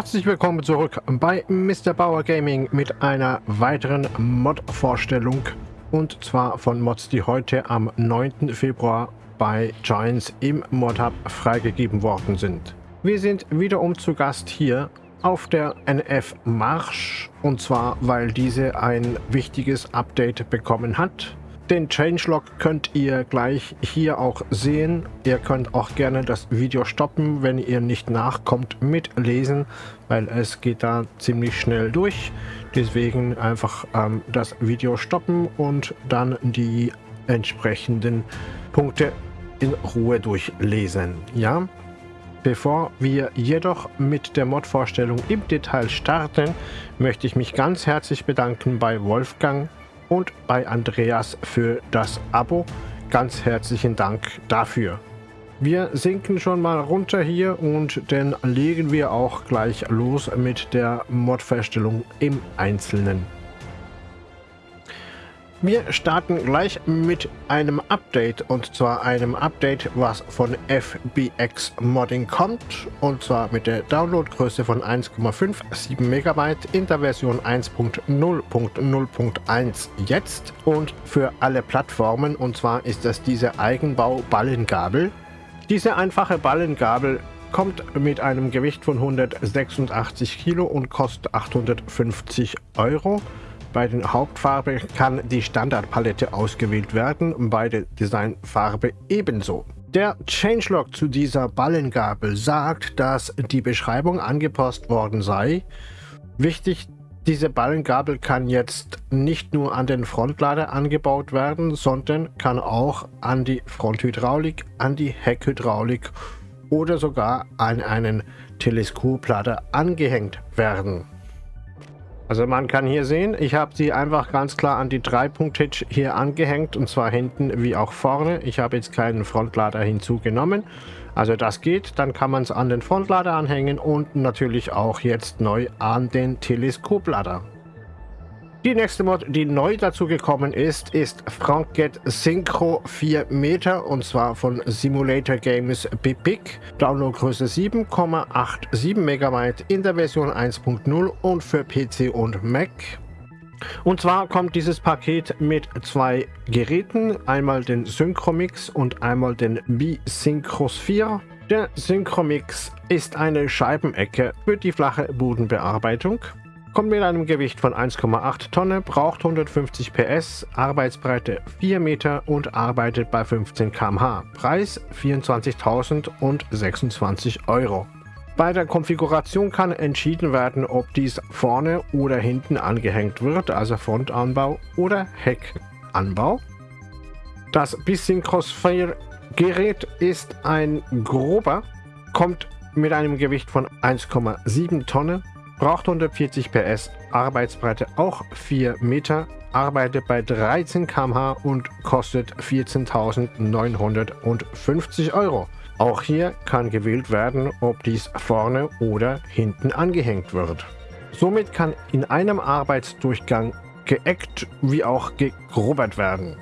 Herzlich willkommen zurück bei Mr. Bauer Gaming mit einer weiteren Mod-Vorstellung und zwar von Mods, die heute am 9. Februar bei Giants im Mod Hub freigegeben worden sind. Wir sind wiederum zu Gast hier auf der NF Marsch und zwar, weil diese ein wichtiges Update bekommen hat den Changelog könnt ihr gleich hier auch sehen. Ihr könnt auch gerne das Video stoppen, wenn ihr nicht nachkommt mit Lesen, weil es geht da ziemlich schnell durch. Deswegen einfach ähm, das Video stoppen und dann die entsprechenden Punkte in Ruhe durchlesen. Ja? Bevor wir jedoch mit der Mod-Vorstellung im Detail starten, möchte ich mich ganz herzlich bedanken bei Wolfgang, und bei Andreas für das Abo. Ganz herzlichen Dank dafür. Wir sinken schon mal runter hier und dann legen wir auch gleich los mit der Mod-Verstellung im Einzelnen. Wir starten gleich mit einem Update und zwar einem Update, was von FBX Modding kommt und zwar mit der Downloadgröße von 1,57 MB in der Version 1.0.0.1 jetzt und für alle Plattformen und zwar ist das diese Eigenbau Ballengabel. Diese einfache Ballengabel kommt mit einem Gewicht von 186 Kilo und kostet 850 Euro. Bei der Hauptfarbe kann die Standardpalette ausgewählt werden, bei der Designfarbe ebenso. Der Changelog zu dieser Ballengabel sagt, dass die Beschreibung angepasst worden sei. Wichtig, diese Ballengabel kann jetzt nicht nur an den Frontlader angebaut werden, sondern kann auch an die Fronthydraulik, an die Heckhydraulik oder sogar an einen Teleskoplader angehängt werden. Also man kann hier sehen, ich habe sie einfach ganz klar an die 3-Punkt-Hitch hier angehängt und zwar hinten wie auch vorne. Ich habe jetzt keinen Frontlader hinzugenommen. Also das geht, dann kann man es an den Frontlader anhängen und natürlich auch jetzt neu an den Teleskoplader. Die nächste Mod, die neu dazu gekommen ist, ist Franket Synchro 4 Meter und zwar von Simulator Games Bipic. Downloadgröße 7,87 MB in der Version 1.0 und für PC und Mac. Und zwar kommt dieses Paket mit zwei Geräten, einmal den Synchromix und einmal den B-Synchrosphere. Der Synchromix ist eine Scheibenecke für die flache Bodenbearbeitung. Kommt mit einem Gewicht von 1,8 Tonne, braucht 150 PS, Arbeitsbreite 4 Meter und arbeitet bei 15 km/h. Preis 24.026 Euro. Bei der Konfiguration kann entschieden werden, ob dies vorne oder hinten angehängt wird, also Frontanbau oder Heckanbau. Das Bisynchrosphere Gerät ist ein grober, kommt mit einem Gewicht von 1,7 Tonne, braucht 140 PS, Arbeitsbreite auch 4 Meter, arbeitet bei 13 km/h und kostet 14.950 Euro. Auch hier kann gewählt werden, ob dies vorne oder hinten angehängt wird. Somit kann in einem Arbeitsdurchgang geeckt wie auch gegrobert werden.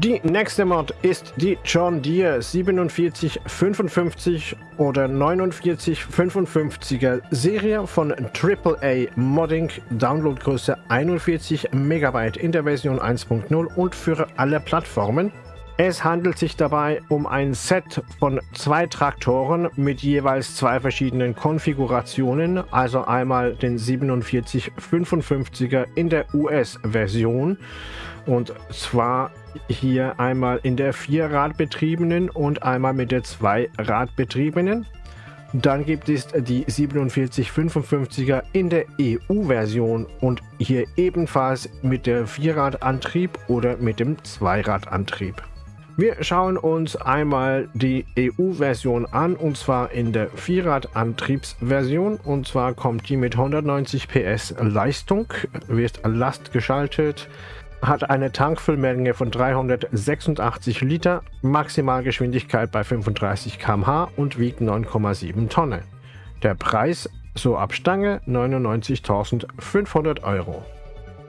Die nächste Mod ist die John Deere 4755 oder 4955er Serie von AAA Modding, Downloadgröße 41 MB in der Version 1.0 und für alle Plattformen. Es handelt sich dabei um ein Set von zwei Traktoren mit jeweils zwei verschiedenen Konfigurationen, also einmal den 4755er in der US-Version und zwar hier einmal in der Vierradbetriebenen und einmal mit der Zweiradbetriebenen. Dann gibt es die 4755er in der EU-Version und hier ebenfalls mit der Vierradantrieb oder mit dem Zweiradantrieb. Wir schauen uns einmal die EU-Version an und zwar in der Vierradantriebsversion und zwar kommt die mit 190 PS Leistung, wird Last geschaltet, hat eine Tankfüllmenge von 386 Liter, Maximalgeschwindigkeit bei 35 km/h und wiegt 9,7 Tonnen. Der Preis so ab Stange 99.500 Euro.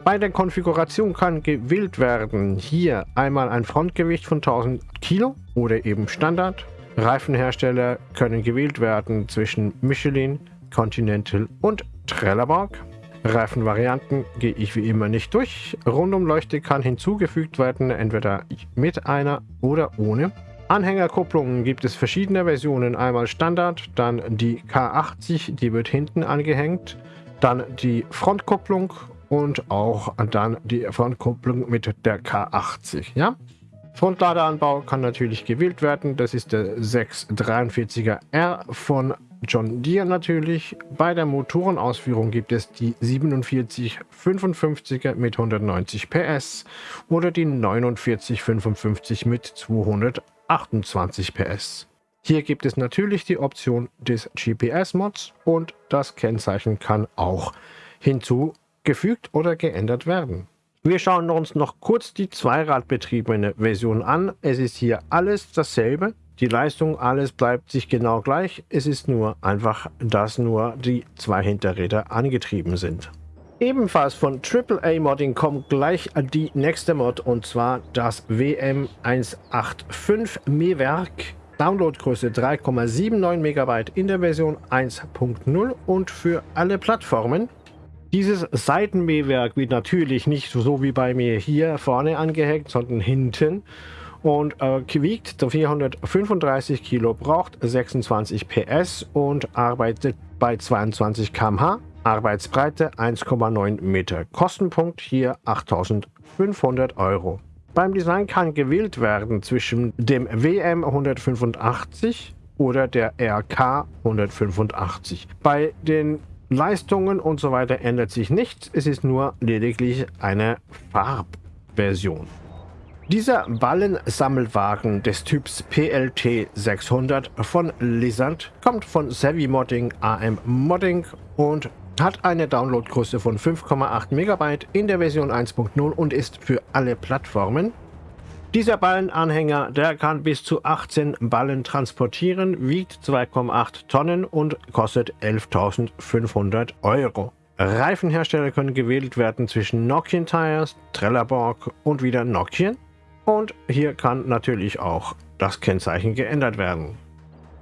Bei der Konfiguration kann gewählt werden hier einmal ein Frontgewicht von 1000 Kilo oder eben Standard. Reifenhersteller können gewählt werden zwischen Michelin, Continental und Trelleborg. Reifenvarianten gehe ich wie immer nicht durch. Rundumleuchte kann hinzugefügt werden, entweder mit einer oder ohne. Anhängerkupplungen gibt es verschiedene Versionen. Einmal Standard, dann die K80, die wird hinten angehängt. Dann die Frontkupplung und auch dann die Frontkupplung mit der K80. Ja? Frontladeranbau kann natürlich gewählt werden. Das ist der 643er R von John Deere natürlich. Bei der Motorenausführung gibt es die 4755er mit 190 PS oder die 4955 mit 228 PS. Hier gibt es natürlich die Option des GPS-Mods und das Kennzeichen kann auch hinzugefügt oder geändert werden. Wir schauen uns noch kurz die zweiradbetriebene Version an. Es ist hier alles dasselbe. Die Leistung, alles bleibt sich genau gleich. Es ist nur einfach, dass nur die zwei Hinterräder angetrieben sind. Ebenfalls von AAA Modding kommt gleich die nächste Mod und zwar das WM185 Mähwerk. Downloadgröße 3,79 MB in der Version 1.0 und für alle Plattformen. Dieses Seitenmähwerk wird natürlich nicht so wie bei mir hier vorne angehängt, sondern hinten und äh, wiegt 435 Kilo, braucht 26 PS und arbeitet bei 22 km/h. Arbeitsbreite 1,9 Meter. Kostenpunkt hier 8500 Euro. Beim Design kann gewählt werden zwischen dem WM 185 oder der RK 185. Bei den Leistungen und so weiter ändert sich nichts. Es ist nur lediglich eine Farbversion. Dieser Ballensammelwagen des Typs PLT 600 von Lizard kommt von Savvy Modding AM Modding und hat eine Downloadgröße von 5,8 MB in der Version 1.0 und ist für alle Plattformen. Dieser Ballenanhänger, der kann bis zu 18 Ballen transportieren, wiegt 2,8 Tonnen und kostet 11.500 Euro. Reifenhersteller können gewählt werden zwischen Nokian Tires, Trelleborg und wieder Nokian. Und hier kann natürlich auch das Kennzeichen geändert werden.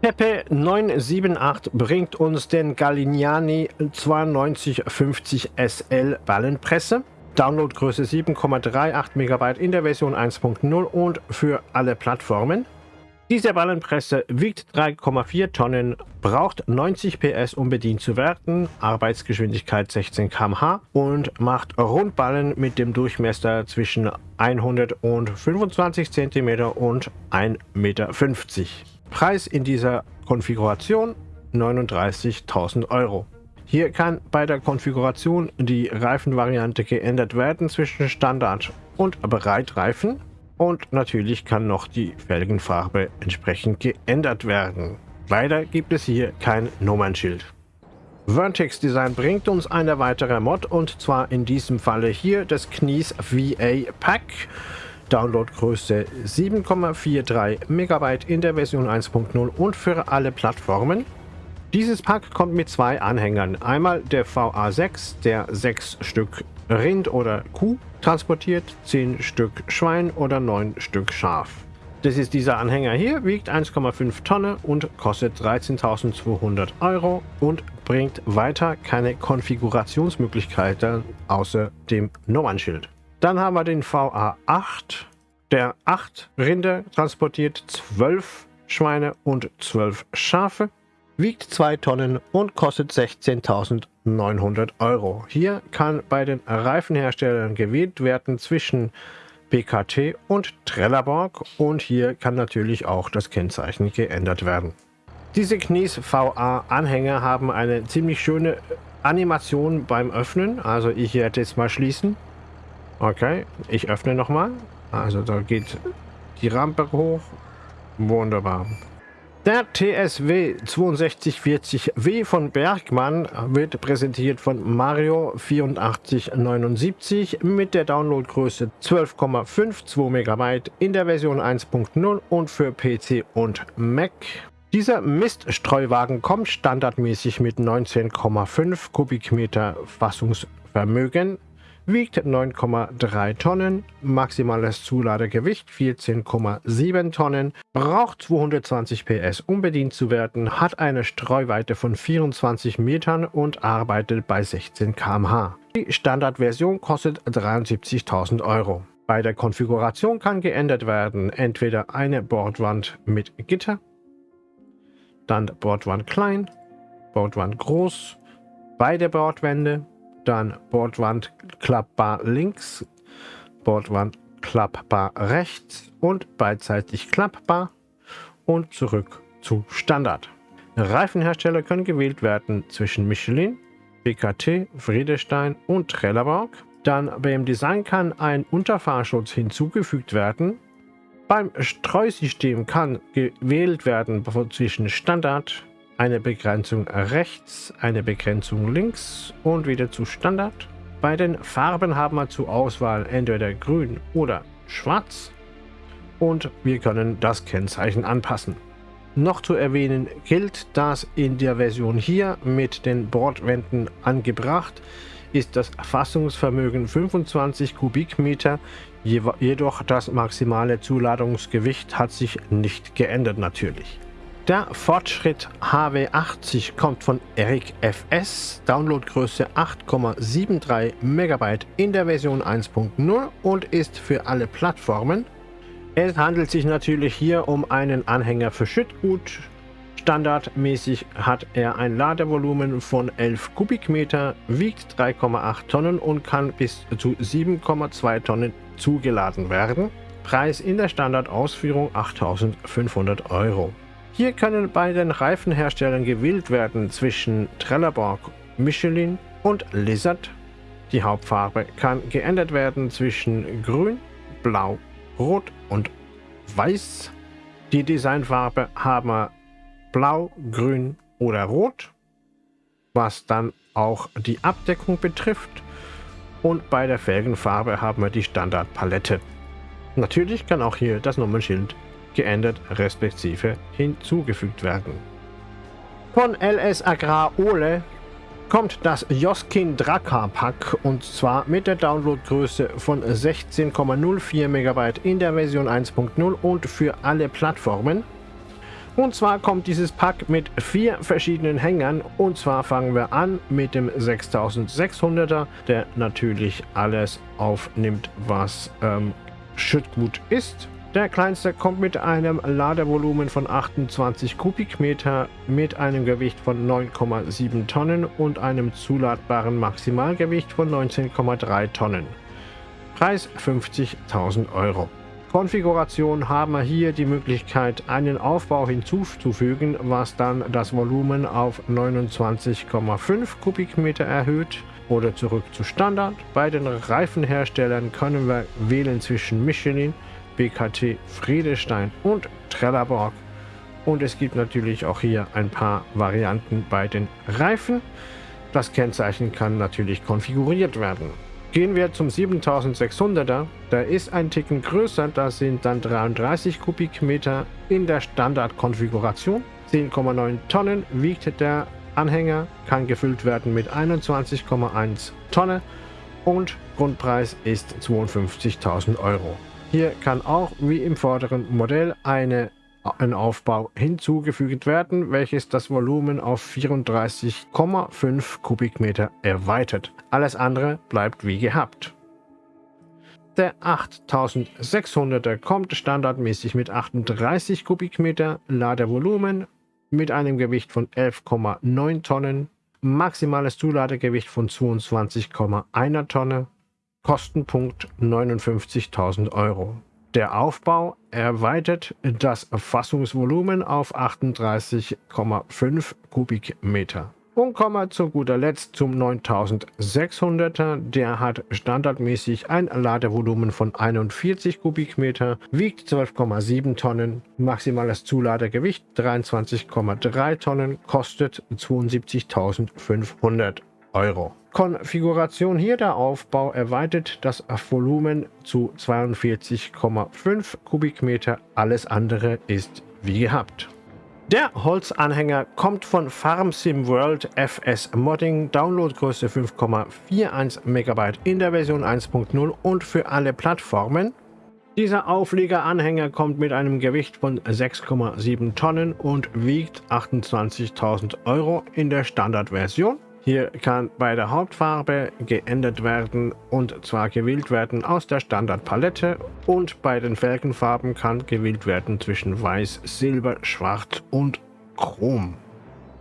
Pepe 978 bringt uns den Galignani 9250 SL Ballenpresse. Downloadgröße 7,38 MB in der Version 1.0 und für alle Plattformen. Diese Ballenpresse wiegt 3,4 Tonnen, braucht 90 PS, um bedient zu werden, Arbeitsgeschwindigkeit 16 km/h und macht Rundballen mit dem Durchmesser zwischen 125 cm und 1,50 Meter. Preis in dieser Konfiguration 39.000 Euro. Hier kann bei der Konfiguration die Reifenvariante geändert werden zwischen Standard und Breitreifen und natürlich kann noch die Felgenfarbe entsprechend geändert werden. Leider gibt es hier kein Nummernschild. Vertex Design bringt uns eine weitere Mod und zwar in diesem Falle hier das Knies VA Pack. Downloadgröße 7,43 MB in der Version 1.0 und für alle Plattformen. Dieses Pack kommt mit zwei Anhängern. Einmal der VA6, der 6 Stück Rind oder Kuh transportiert, 10 Stück Schwein oder 9 Stück Schaf. Das ist dieser Anhänger hier, wiegt 1,5 Tonnen und kostet 13.200 Euro und bringt weiter keine Konfigurationsmöglichkeiten außer dem Nummernschild. Dann haben wir den VA8, der 8 Rinder transportiert, 12 Schweine und 12 Schafe, wiegt 2 Tonnen und kostet 16.900 Euro. Hier kann bei den Reifenherstellern gewählt werden zwischen PKT und Trelleborg und hier kann natürlich auch das Kennzeichen geändert werden. Diese Knies VA Anhänger haben eine ziemlich schöne Animation beim Öffnen, also ich werde jetzt mal schließen. Okay, ich öffne nochmal. Also da geht die Rampe hoch. Wunderbar. Der TSW 6240W von Bergmann wird präsentiert von Mario 8479 mit der Downloadgröße 12,52 MB in der Version 1.0 und für PC und Mac. Dieser Miststreuwagen kommt standardmäßig mit 19,5 Kubikmeter Fassungsvermögen wiegt 9,3 Tonnen, maximales Zuladegewicht 14,7 Tonnen, braucht 220 PS, um bedient zu werden, hat eine Streuweite von 24 Metern und arbeitet bei 16 km/h. Die Standardversion kostet 73.000 Euro. Bei der Konfiguration kann geändert werden, entweder eine Bordwand mit Gitter, dann Bordwand klein, Bordwand groß, beide Bordwände, dann Bordwand klappbar links, Bordwand klappbar rechts und beidseitig klappbar und zurück zu Standard. Reifenhersteller können gewählt werden zwischen Michelin, BKT, Friedestein und Trelleborg. Dann beim Design kann ein Unterfahrschutz hinzugefügt werden. Beim Streusystem kann gewählt werden zwischen Standard, eine Begrenzung rechts, eine Begrenzung links und wieder zu Standard. Bei den Farben haben wir zur Auswahl entweder grün oder schwarz und wir können das Kennzeichen anpassen. Noch zu erwähnen gilt, dass in der Version hier mit den Bordwänden angebracht ist das Fassungsvermögen 25 Kubikmeter, jedoch das maximale Zuladungsgewicht hat sich nicht geändert natürlich. Der Fortschritt HW80 kommt von Eric FS, Downloadgröße 8,73 MB in der Version 1.0 und ist für alle Plattformen. Es handelt sich natürlich hier um einen Anhänger für Schüttgut. Standardmäßig hat er ein Ladevolumen von 11 Kubikmeter, wiegt 3,8 Tonnen und kann bis zu 7,2 Tonnen zugeladen werden. Preis in der Standardausführung 8500 Euro. Hier können bei den Reifenherstellern gewählt werden zwischen Trelleborg, Michelin und Lizard. Die Hauptfarbe kann geändert werden zwischen Grün, Blau, Rot und Weiß. Die Designfarbe haben wir Blau, Grün oder Rot, was dann auch die Abdeckung betrifft. Und bei der Felgenfarbe haben wir die Standardpalette. Natürlich kann auch hier das Nummernschild geändert respektive hinzugefügt werden. Von LS Agrar Ole kommt das Joskin Drakkar Pack und zwar mit der Downloadgröße von 16,04 MB in der Version 1.0 und für alle Plattformen. Und zwar kommt dieses Pack mit vier verschiedenen Hängern und zwar fangen wir an mit dem 6600er, der natürlich alles aufnimmt, was ähm, Schüttgut ist. Der kleinste kommt mit einem Ladevolumen von 28 Kubikmeter mit einem Gewicht von 9,7 Tonnen und einem zuladbaren Maximalgewicht von 19,3 Tonnen. Preis 50.000 Euro. Konfiguration haben wir hier die Möglichkeit, einen Aufbau hinzuzufügen, was dann das Volumen auf 29,5 Kubikmeter erhöht oder zurück zu Standard. Bei den Reifenherstellern können wir wählen zwischen Michelin, BKT Friedestein und Trelleborg. Und es gibt natürlich auch hier ein paar Varianten bei den Reifen. Das Kennzeichen kann natürlich konfiguriert werden. Gehen wir zum 7600er. Der ist ein Ticken größer, das sind dann 33 Kubikmeter in der Standardkonfiguration. 10,9 Tonnen wiegt der Anhänger, kann gefüllt werden mit 21,1 Tonne und Grundpreis ist 52.000 Euro. Hier kann auch wie im vorderen Modell eine, ein Aufbau hinzugefügt werden, welches das Volumen auf 34,5 Kubikmeter erweitert. Alles andere bleibt wie gehabt. Der 8600er kommt standardmäßig mit 38 Kubikmeter Ladevolumen mit einem Gewicht von 11,9 Tonnen, maximales Zuladegewicht von 22,1 Tonne Kostenpunkt 59.000 Euro. Der Aufbau erweitert das Fassungsvolumen auf 38,5 Kubikmeter. Und kommen wir zu guter Letzt zum 9600er. Der hat standardmäßig ein Ladevolumen von 41 Kubikmeter, wiegt 12,7 Tonnen, maximales Zuladegewicht 23,3 Tonnen, kostet 72.500 Euro. Konfiguration hier der Aufbau erweitert das Volumen zu 42,5 Kubikmeter. Alles andere ist wie gehabt. Der Holzanhänger kommt von Farm Sim World FS Modding, Downloadgröße 5,41 MB in der Version 1.0 und für alle Plattformen. Dieser Aufliegeranhänger kommt mit einem Gewicht von 6,7 Tonnen und wiegt 28.000 Euro in der Standardversion. Hier kann bei der Hauptfarbe geändert werden und zwar gewählt werden aus der Standardpalette und bei den Felgenfarben kann gewählt werden zwischen Weiß, Silber, Schwarz und Chrom.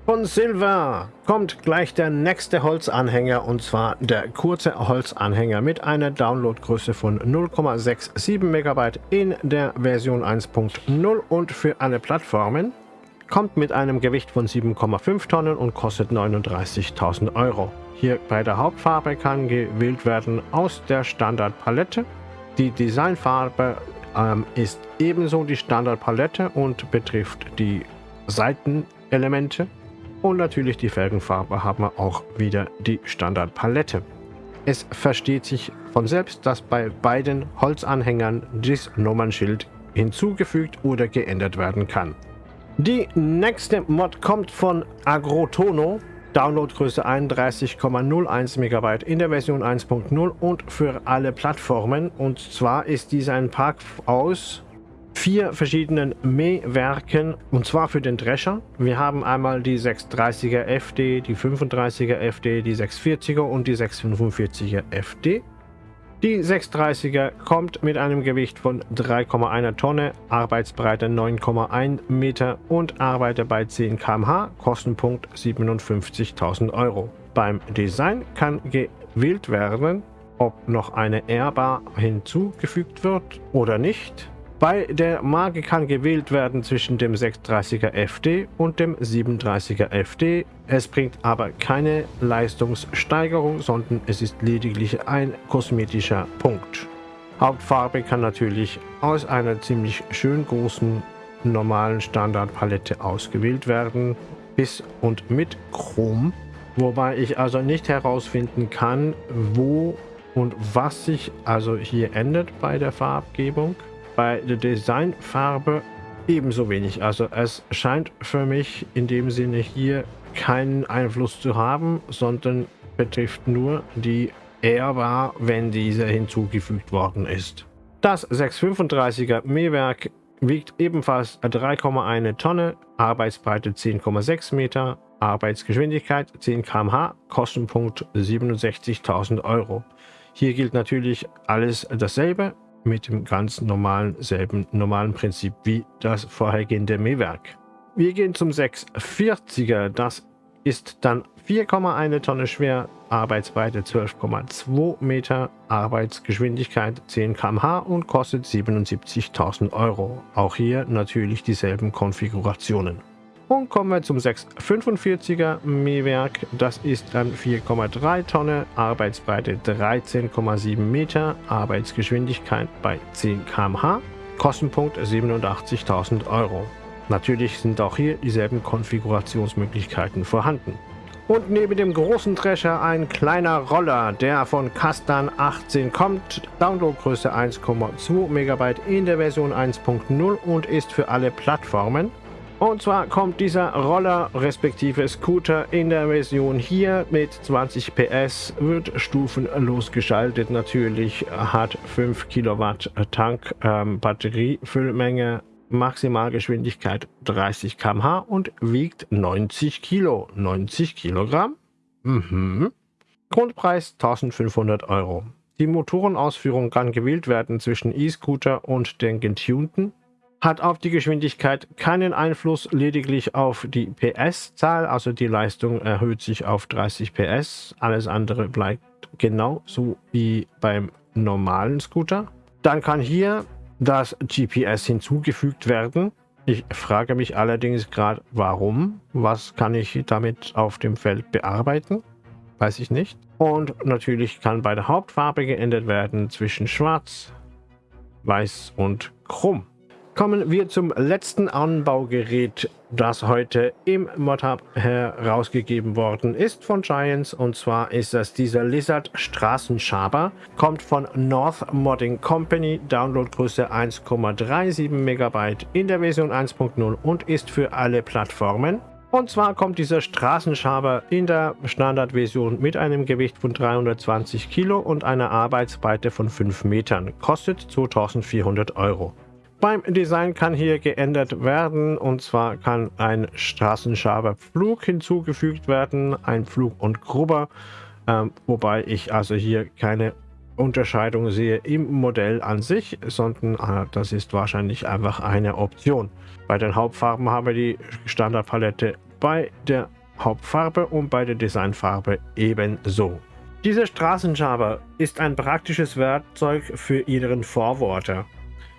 Von Silver kommt gleich der nächste Holzanhänger und zwar der kurze Holzanhänger mit einer Downloadgröße von 0,67 MB in der Version 1.0 und für alle Plattformen kommt mit einem Gewicht von 7,5 Tonnen und kostet 39.000 Euro. Hier bei der Hauptfarbe kann gewählt werden aus der Standardpalette. Die Designfarbe ähm, ist ebenso die Standardpalette und betrifft die Seitenelemente. Und natürlich die Felgenfarbe haben wir auch wieder die Standardpalette. Es versteht sich von selbst, dass bei beiden Holzanhängern das Nummernschild hinzugefügt oder geändert werden kann. Die nächste Mod kommt von Agrotono. Downloadgröße 31,01 MB in der Version 1.0 und für alle Plattformen. Und zwar ist dies ein Pack aus vier verschiedenen Mähwerken und zwar für den Drescher. Wir haben einmal die 630er FD, die 35er FD, die 640er und die 645er FD. Die 630er kommt mit einem Gewicht von 3,1 Tonne, Arbeitsbreite 9,1 Meter und arbeitet bei 10 km/h, Kostenpunkt 57.000 Euro. Beim Design kann gewählt werden, ob noch eine Airbar hinzugefügt wird oder nicht. Bei der Marke kann gewählt werden zwischen dem 630er FD und dem 37er FD. Es bringt aber keine Leistungssteigerung, sondern es ist lediglich ein kosmetischer Punkt. Hauptfarbe kann natürlich aus einer ziemlich schön großen normalen Standardpalette ausgewählt werden, bis und mit Chrom, wobei ich also nicht herausfinden kann, wo und was sich also hier ändert bei der Farbgebung. Bei der Designfarbe ebenso wenig. Also es scheint für mich in dem Sinne hier keinen Einfluss zu haben, sondern betrifft nur die Airbar, wenn diese hinzugefügt worden ist. Das 635er Mähwerk wiegt ebenfalls 3,1 Tonne, Arbeitsbreite 10,6 Meter, Arbeitsgeschwindigkeit 10 km/h, Kostenpunkt 67.000 Euro. Hier gilt natürlich alles dasselbe mit dem ganz normalen, selben normalen Prinzip wie das vorhergehende Mähwerk. Wir gehen zum 640er. Das ist dann 4,1 Tonne schwer, Arbeitsbreite 12,2 Meter, Arbeitsgeschwindigkeit 10 km/h und kostet 77.000 Euro. Auch hier natürlich dieselben Konfigurationen. Und kommen wir zum 645er Mähwerk. Das ist ein 4,3 Tonne, Arbeitsbreite 13,7 Meter, Arbeitsgeschwindigkeit bei 10 km/h, Kostenpunkt 87.000 Euro. Natürlich sind auch hier dieselben Konfigurationsmöglichkeiten vorhanden. Und neben dem großen Drescher ein kleiner Roller, der von Castan 18 kommt. Downloadgröße 1,2 MB in der Version 1.0 und ist für alle Plattformen und zwar kommt dieser Roller respektive Scooter in der Version hier mit 20 PS, wird stufenlos geschaltet natürlich, hat 5 Kilowatt Tank, ähm, Batteriefüllmenge, Maximalgeschwindigkeit 30 km/h und wiegt 90 Kilo, 90 Kilogramm. Mhm. Grundpreis 1500 Euro. Die Motorenausführung kann gewählt werden zwischen E-Scooter und den getunten hat auf die Geschwindigkeit keinen Einfluss, lediglich auf die PS-Zahl, also die Leistung erhöht sich auf 30 PS, alles andere bleibt genauso wie beim normalen Scooter. Dann kann hier das GPS hinzugefügt werden. Ich frage mich allerdings gerade, warum? Was kann ich damit auf dem Feld bearbeiten? Weiß ich nicht. Und natürlich kann bei der Hauptfarbe geändert werden zwischen Schwarz, Weiß und Chrom. Kommen wir zum letzten Anbaugerät, das heute im Mod-Hub herausgegeben worden ist von Giants. Und zwar ist das dieser Lizard Straßenschaber. Kommt von North Modding Company, Downloadgröße 1,37 MB in der Version 1.0 und ist für alle Plattformen. Und zwar kommt dieser Straßenschaber in der Standardversion mit einem Gewicht von 320 Kilo und einer Arbeitsbreite von 5 Metern. Kostet 2400 Euro. Beim Design kann hier geändert werden und zwar kann ein Straßenschaberpflug hinzugefügt werden, ein Flug und Grubber, ähm, wobei ich also hier keine Unterscheidung sehe im Modell an sich, sondern äh, das ist wahrscheinlich einfach eine Option. Bei den Hauptfarben haben wir die Standardpalette bei der Hauptfarbe und bei der Designfarbe ebenso. Dieser Straßenschaber ist ein praktisches Werkzeug für Ihren Vorworter.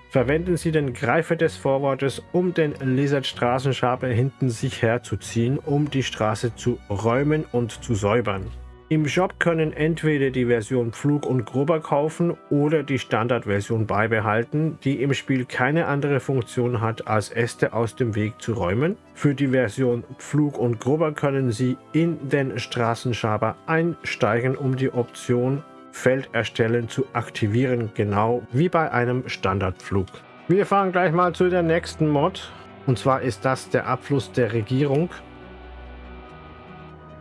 Verwenden Sie den Greifer des Vorwortes, um den Lizard-Straßenschaber hinten sich herzuziehen, um die Straße zu räumen und zu säubern. Im Shop können entweder die Version Pflug und Grubber kaufen oder die Standardversion beibehalten, die im Spiel keine andere Funktion hat, als Äste aus dem Weg zu räumen. Für die Version Pflug und Grubber können Sie in den Straßenschaber einsteigen, um die Option Feld erstellen zu aktivieren, genau wie bei einem Standardflug. Wir fahren gleich mal zu der nächsten Mod. Und zwar ist das der Abfluss der Regierung.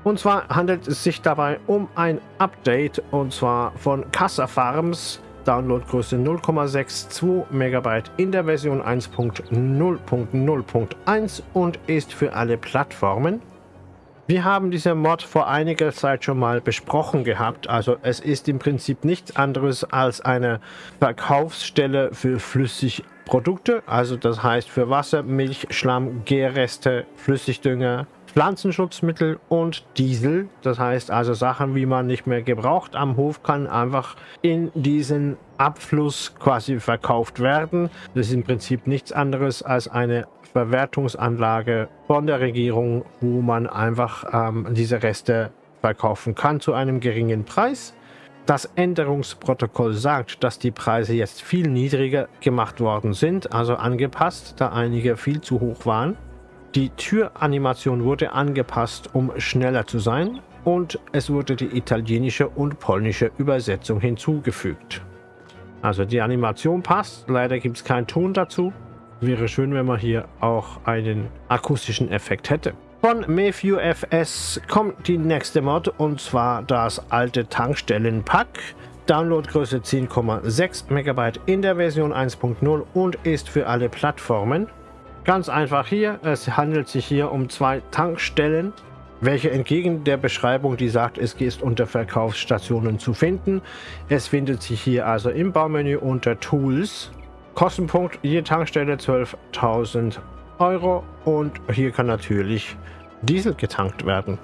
Und zwar handelt es sich dabei um ein Update und zwar von Casa Farms. Downloadgröße 0,62 MB in der Version 1.0.0.1 und ist für alle Plattformen. Wir haben diese Mod vor einiger Zeit schon mal besprochen gehabt. Also es ist im Prinzip nichts anderes als eine Verkaufsstelle für Flüssigprodukte. Also das heißt für Wasser, Milch, Schlamm, Gärreste, Flüssigdünger, Pflanzenschutzmittel und Diesel. Das heißt also Sachen, wie man nicht mehr gebraucht am Hof kann, einfach in diesen Abfluss quasi verkauft werden. Das ist im Prinzip nichts anderes als eine Verwertungsanlage von der Regierung, wo man einfach ähm, diese Reste verkaufen kann zu einem geringen Preis. Das Änderungsprotokoll sagt, dass die Preise jetzt viel niedriger gemacht worden sind, also angepasst, da einige viel zu hoch waren. Die Türanimation wurde angepasst, um schneller zu sein und es wurde die italienische und polnische Übersetzung hinzugefügt. Also die Animation passt, leider gibt es keinen Ton dazu. Wäre schön, wenn man hier auch einen akustischen Effekt hätte. Von Mayview FS kommt die nächste Mod und zwar das alte Tankstellenpack. Downloadgröße 10,6 MB in der Version 1.0 und ist für alle Plattformen. Ganz einfach hier, es handelt sich hier um zwei Tankstellen, welche entgegen der Beschreibung, die sagt, es ist unter Verkaufsstationen zu finden. Es findet sich hier also im Baumenü unter Tools Kostenpunkt je Tankstelle 12.000 Euro und hier kann natürlich Diesel getankt werden.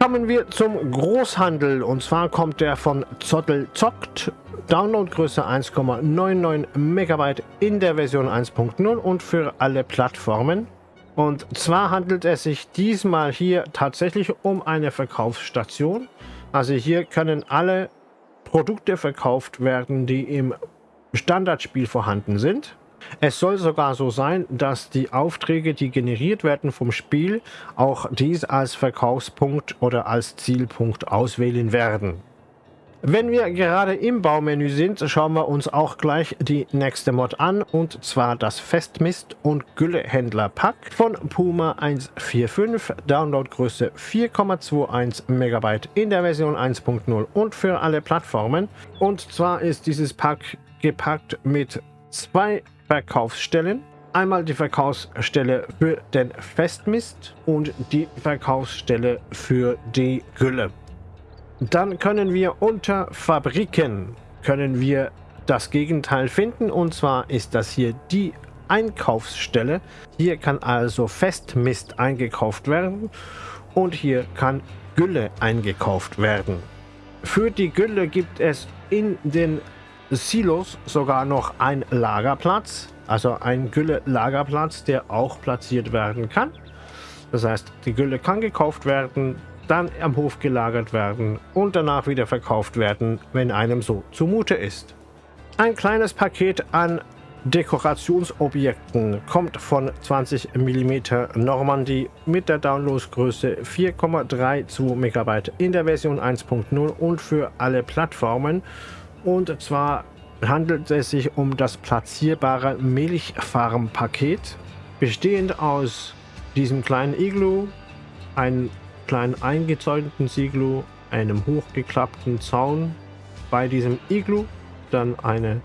Kommen wir zum Großhandel und zwar kommt der von Zottel Zockt. Downloadgröße 1,99 MB in der Version 1.0 und für alle Plattformen. Und zwar handelt es sich diesmal hier tatsächlich um eine Verkaufsstation. Also hier können alle Produkte verkauft werden, die im Standardspiel vorhanden sind. Es soll sogar so sein, dass die Aufträge, die generiert werden vom Spiel, auch dies als Verkaufspunkt oder als Zielpunkt auswählen werden. Wenn wir gerade im Baumenü sind, schauen wir uns auch gleich die nächste Mod an und zwar das Festmist- und Güllehändler-Pack von Puma 145, Downloadgröße 4,21 MB in der Version 1.0 und für alle Plattformen. Und zwar ist dieses Pack gepackt mit zwei Verkaufsstellen. Einmal die Verkaufsstelle für den Festmist und die Verkaufsstelle für die Gülle. Dann können wir unter Fabriken können wir das Gegenteil finden und zwar ist das hier die Einkaufsstelle. Hier kann also Festmist eingekauft werden und hier kann Gülle eingekauft werden. Für die Gülle gibt es in den Silos sogar noch ein Lagerplatz, also ein Gülle-Lagerplatz, der auch platziert werden kann. Das heißt, die Gülle kann gekauft werden, dann am Hof gelagert werden und danach wieder verkauft werden, wenn einem so zumute ist. Ein kleines Paket an Dekorationsobjekten kommt von 20 mm Normandie mit der Downloadgröße 4,32 MB in der Version 1.0 und für alle Plattformen. Und zwar handelt es sich um das platzierbare Milchfarm-Paket, bestehend aus diesem kleinen Iglu, einem kleinen eingezäunten Iglu, einem hochgeklappten Zaun bei diesem Iglu, dann eine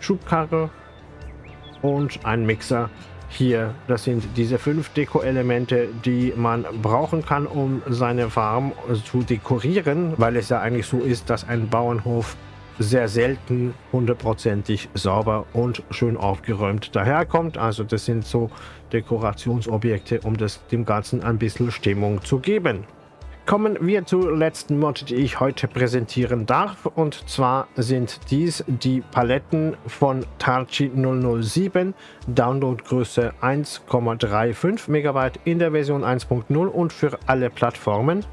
Schubkarre und ein Mixer hier. Das sind diese fünf Deko-Elemente, die man brauchen kann, um seine Farm zu dekorieren, weil es ja eigentlich so ist, dass ein Bauernhof sehr selten hundertprozentig sauber und schön aufgeräumt daherkommt. Also das sind so Dekorationsobjekte, um das dem Ganzen ein bisschen Stimmung zu geben. Kommen wir zur letzten Mod, die ich heute präsentieren darf. Und zwar sind dies die Paletten von Tarchi 007, Downloadgröße 1,35 MB in der Version 1.0 und für alle Plattformen.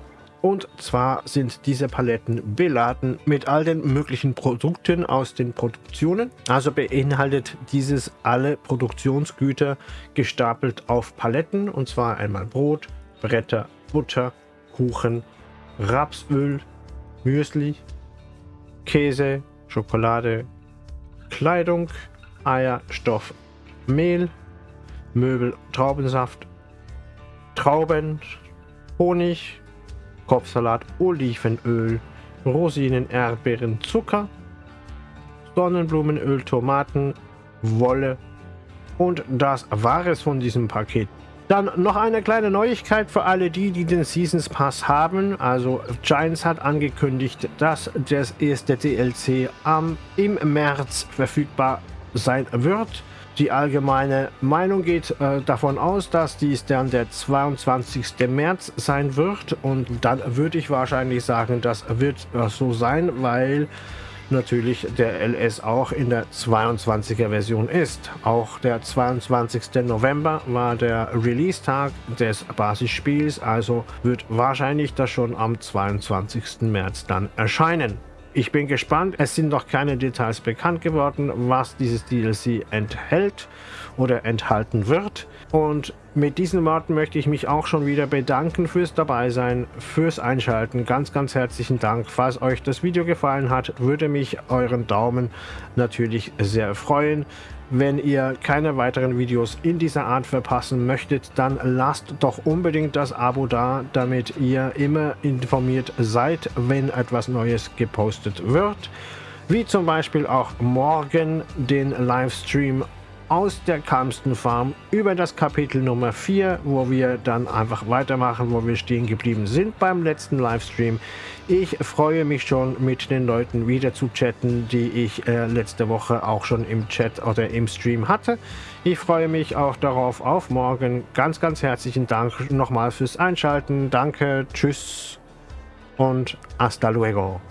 Und zwar sind diese Paletten beladen mit all den möglichen Produkten aus den Produktionen. Also beinhaltet dieses alle Produktionsgüter gestapelt auf Paletten. Und zwar einmal Brot, Bretter, Butter, Kuchen, Rapsöl, Müsli, Käse, Schokolade, Kleidung, Eier, Stoff, Mehl, Möbel, Traubensaft, Trauben, Honig, Kopfsalat, Olivenöl, Rosinen, Erdbeeren, Zucker, Sonnenblumenöl, Tomaten, Wolle und das war es von diesem Paket. Dann noch eine kleine Neuigkeit für alle die, die den Seasons Pass haben. Also Giants hat angekündigt, dass das erste DLC am, im März verfügbar sein wird. Die allgemeine Meinung geht äh, davon aus, dass dies dann der 22. März sein wird. Und dann würde ich wahrscheinlich sagen, das wird äh, so sein, weil natürlich der LS auch in der 22er Version ist. Auch der 22. November war der Release-Tag des Basisspiels, also wird wahrscheinlich das schon am 22. März dann erscheinen. Ich bin gespannt. Es sind noch keine Details bekannt geworden, was dieses DLC enthält oder enthalten wird. Und mit diesen Worten möchte ich mich auch schon wieder bedanken fürs Dabeisein, fürs Einschalten. Ganz, ganz herzlichen Dank. Falls euch das Video gefallen hat, würde mich euren Daumen natürlich sehr freuen. Wenn ihr keine weiteren Videos in dieser Art verpassen möchtet, dann lasst doch unbedingt das Abo da, damit ihr immer informiert seid, wenn etwas Neues gepostet wird. Wie zum Beispiel auch morgen den Livestream aus der Kalmsten Farm über das Kapitel Nummer 4, wo wir dann einfach weitermachen, wo wir stehen geblieben sind beim letzten Livestream. Ich freue mich schon mit den Leuten wieder zu chatten, die ich äh, letzte Woche auch schon im Chat oder im Stream hatte. Ich freue mich auch darauf auf morgen. Ganz, ganz herzlichen Dank nochmal fürs Einschalten. Danke, tschüss und hasta luego.